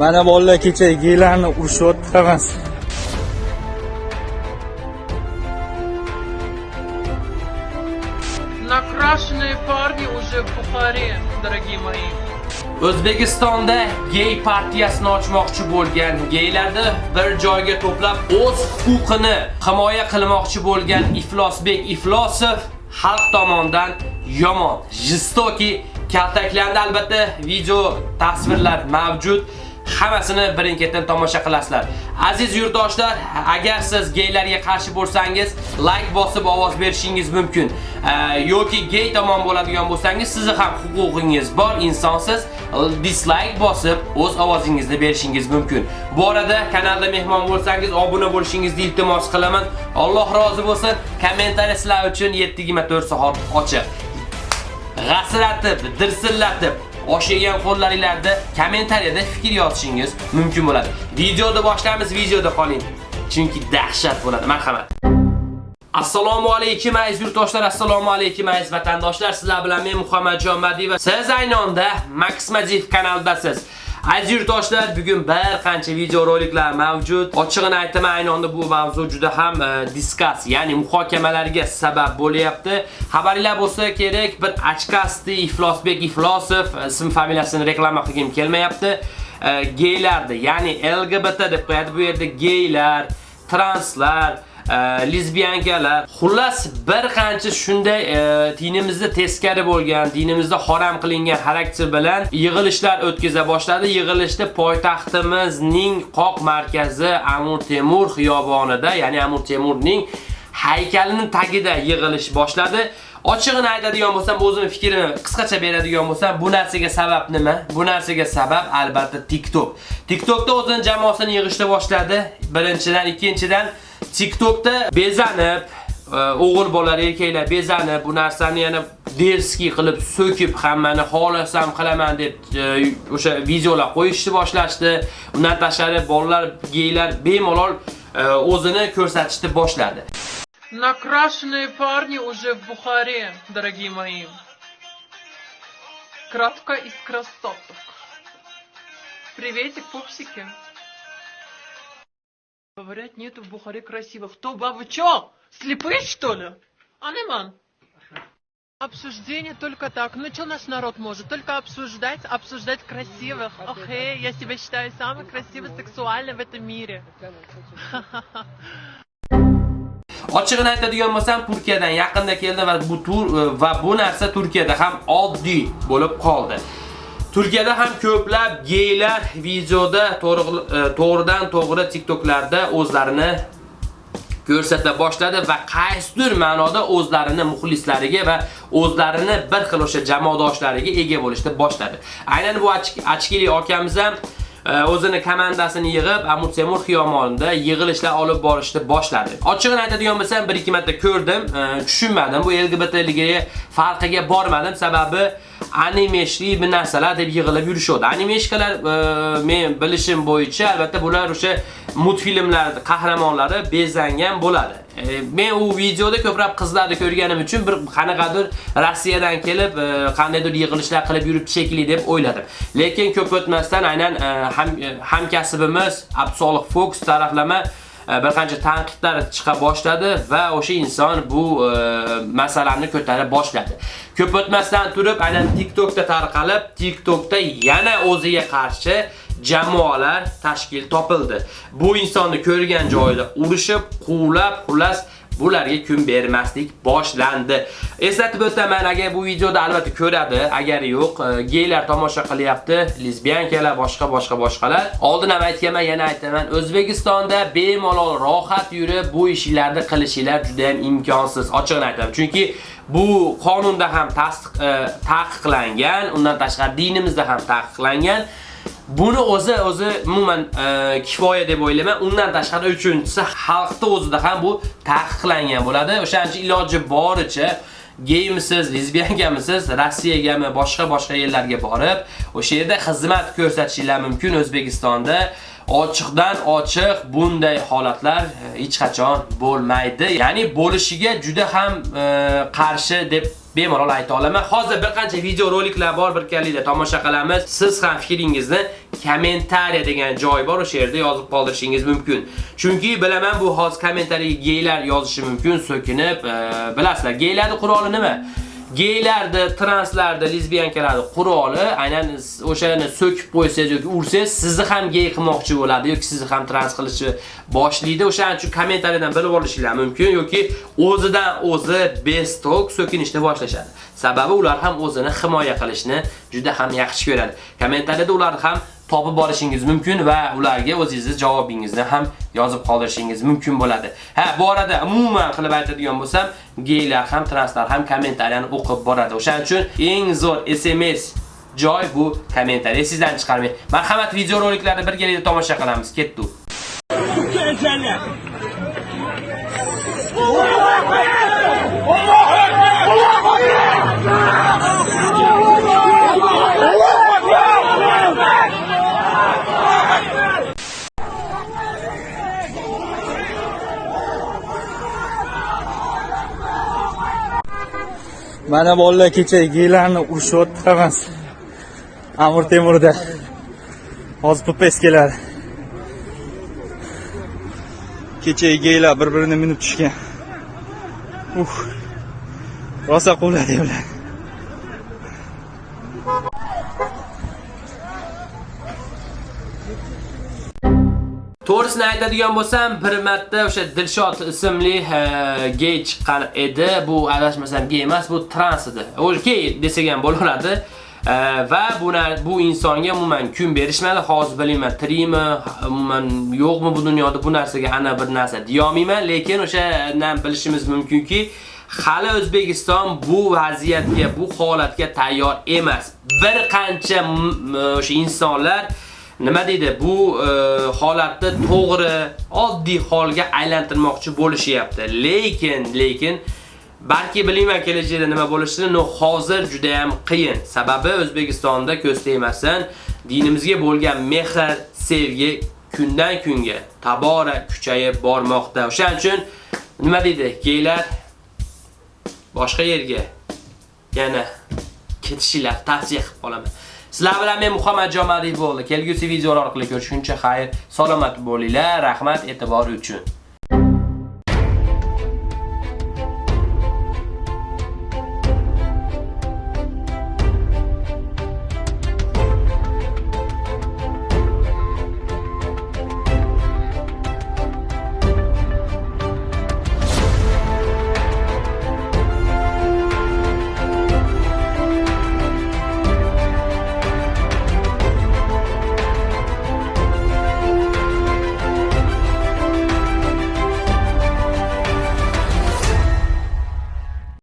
Mana bolalar kecha geylarni urishyapti hammasi. Накрашенные парни уже в Бухаре, дорогие мои. O'zbekistonda gey partiyasini ochmoqchi bo'lgan geylarni bir joyga to'plab o'z huquqini himoya qilmoqchi bo'lgan Iflosbek Iflosov xalq tomonidan yomon, jistoki kaltaklandi. Albatta video tasvirlar mavjud. Hammasini birin-ketin tomosha qilasizlar. Aziz yurtdoshlar, agar siz geylarga qarshi bo'lsangiz, like bosib ovoz berishingiz mumkin. E, yoki gey tomon bo'ladigan bo'lsangiz, sizni ham huquqingiz bor, insonsiz. dislike bosib o'z ovozingizni berishingiz mumkin. Bu orada kanalda mehmon bo'lsangiz, obuna bo'lishingizni iltimos qilaman. Alloh rozi bo'lsin. Kommentariy sizlar uchun 7/24 soat ochiq. G'asratib, dirsillatib, osh yegan qo'llaringizda kommentariyada fikr yozishingiz mumkin bo'ladi. Videoni boshlaymiz, videoda qoling. Chunki dahshat bo'ladi. Marhamat. Assalomu alaykum aziz yurtdoshlar, assalomu alaykum aziz vatandoshlar. Sizlar bilan men Muhammadjon Madiy va siz aynonda Max Madiyev kanalidasiz. Aziz yurtdoshlar, bugun bir qancha video roliklar mavjud. Ochig'ini aytaman, aynonda bu mavzu juda ham e, ya'ni muhokamalarga sabab bo'lyapti. Xabaringlar bo'lsa kerak, bir achkasti Iflosbek Iflosov e, ism familiyasini reklama qilgim kelmayapti. E, geylarni, ya'ni LGBT deb qo'yadi bu yerda geylar, translar, lesbiyankalar xullas bir qancha shunday dinimizda teskari bo'lgan dinimizda harom qilingan xarakter bilan yig'ilishlar o'tkaza boshladi yig'ilishda poytaxtimizning qoq markazi Amur Temur xiyobonida ya'ni Amur Temurning haykalining tagida yig'ilish boshladi Ochig'ini aytadigan bo'lsam, o'zim fikrimni qisqacha beradigan bo'lsam, bu narsaga sabab nima? Bu narsaga sabab albatta TikTok. TikTokda o'zining jamoasini yig'ishni boshladi. Birinchidan, ikkinchidan TikTokda bezanib, e, o'g'il bolalar, erkaklar bezanib, bu narsani yana derski qilib so'kib hammani xolasam qilaman deb e, o'sha videolar qo'yishni boshlashdi. Undan tashqari bolalar, geylar bemalol e, o'zini ko'rsatishni boshladi. Накрашенные парни уже в Бухаре, дорогие мои. Кратко из красоток. Приветик, пупсики. Говорят, нету в Бухаре красивых. Кто, ба, вы чё? Слепые, что ли? Анеман. Обсуждение только так. Ну что наш народ может? Только обсуждать, обсуждать красивых. Окей, я себя считаю самой красивой, сексуальной в этом мире. Ochig'ini aytadigan bo'lsam, Turkiyadan yaqinda keldi va bu tur va bu narsa Turkiyada ham oddiy bo'lib qoldi. Turkiyada ham ko'plab geylar videoda e, to'g'ridan to'g'ri TikToklarda o'zlarini ko'rsata boshladi va qaysidir ma'noda o'zlarini muxlislariga va o'zlarini bir xil o'sha jamoadoshlariga ega bo'lishni boshladi. Aynan bu Achkili akamiz ham e, o'zini komandasini yig'ib Amut Temur xiyomonida yig'ilishlar olib borishni boshladi. Ochig'ini aytadigan bo'lsam, 1-2 marta ko'rdim, e, tushunmadim. Bu LGBTligiga farqiga bormadim, sababi animeshli bir narsalar deb yig'ilib yurishadi. Animeshkalar e, men bilishim bo'yicha albatta bular o'sha multfilmlar qahramonlari bezangan bo'ladi. E, men u videoda ko'proq qizlarni ko'rganim uchun bir qanaqadir Rossiyadan kelib, e, qandaydir yig'ilishlar qilib yuribdi shekilli deb o'yladim. Lekin ko'p o'tmasdan aynan ham hamkasbimiz Abdusolih Fox taraflama bir qancha tanqidlar chiqa boshladi va o'sha inson bu e, masalani ko'tarib boshladi. Ko'p o'tmasdan turib aynan TikTokda tarqalib, TikTokda yana o'ziga qarshi jamoalar tashkil topildi. Bu insonni ko'rgan joyida urishib, quvlab, xullas bularga kun bermaslik boshlandi. Eslatib o'taman, agar bu videoda albatta ko'radi, agar yo'q, e, geylar tomosha qilyapti, lesbiyankalar, boshqa boshqa boshqalar. Oldin ham aytganman, yana aytaman, O'zbekistonda bemalol rohat yurib bu ishlarni qilishinglar juda ham imkonsiz. ochiqni aytaman, chunki bu qonunda ham tasdiq e, taqiqlangan, undan tashqari dinimizda ham taqiqlangan. Buni o'zi o'zi umuman e, kifoya deb o'ylayman. Undan tashqari uchinchisi xalqda o'zida ham bu taqiqlangan bo'ladi. O'shaning uchun iloji boricha geyimsiz, lesbiyangamisiz, Rossiyagami, boshqa boshqa yerlarga borib, o'sha yerda xizmat ko'rsatishingiz mumkin O'zbekistonda. ochiqdan ochiq bunday holatlar e, hech qachon bo'lmaydi. Ya'ni bo'lishiga juda ham e, qarshi deb bemalol ayta olaman. Hozir bir qancha video roliklar bor, bir tomosha qilamiz. Siz ham fikringizni kommentariya degan joy bor, o'sha yerda yozib qoldirishingiz mumkin. Chunki bilaman bu hozir kommentariyaga geylar yozishi mumkin, so'kinib, e, bilasizlar, geylarning quroli nima? Geylarni, translarni, lesbiyankalarni quroli aynan o'shani so'kib qo'ysangiz yoki ursangiz, sizni ham gey qilmoqchi bo'ladi yoki sizni ham trans qilishni boshlaydi. O'shaning uchun kommentariyadan bilib olishingiz mumkin yoki o'zidan o'zi bestok so'kinishni boshlashadi. Sababi ular ham o'zini himoya qilishni juda ham yaxshi ko'radi. Kommentariyada ular ham topib borishingiz mumkin va ularga o'zingizni javobingizni ham yozib qoldirishingiz mumkin bo'ladi. Ha, bu orada umuman qilib aytadigan bo'lsam, geylar ham, translar ham kommentariyani o'qib boradi. O'shaning uchun eng zo'r SMS joy bu kommentariy. Sizdan chiqarmang. Marhamat, videoroliklarni birgalikda tomosha qilamiz. Ketdi. Mana bolalar kecha geylarni urishyapti. Amir Temurda. Hozir PPS keladi. Kecha geylar bir-birini minib tushgan. Uf. Rosa quvladi ular. To'g'risini aytadigan bo'lsam, bir marta o'sha Dilshod ismli gey chiqqan edi. Bu adashmasam gey emas, bu trans edi. Okey desak ham bo'laveradi. Va bu bu insonga umuman kun berishmadi. Hozir bilmayman, tirikmi, umuman yo'qmi bu dunyoda bu narsaga ana bir narsa deyolmayman, lekin o'shadan bilishimiz mumkinki, hali O'zbekiston bu vaziyatga, bu holatga tayyor emas. Bir qancha o'sha insonlar nima deydi? Bu e, holatni to'g'ri oddiy holga aylantirmoqchi bo'lishyapti. Lekin lekin balki bilmayman kelajakda nima bo'lishini no hozir juda ham qiyin. Sababi o'zbekistonda ko'z tegmasin dinimizga bo'lgan mehr sevgi kundan kunga tabora kuchayib bormoqda. O'shaning uchun nima deydi? Geylar boshqa yerga yana ketishinglar. Tavsiya qilib qolaman. Sizlar bilan men Muhammad Jomadiy bo'ldi. Kelgusi videolar orqali ko'rishguncha xayr, salomat bo'linglar. Rahmat e'tibor uchun.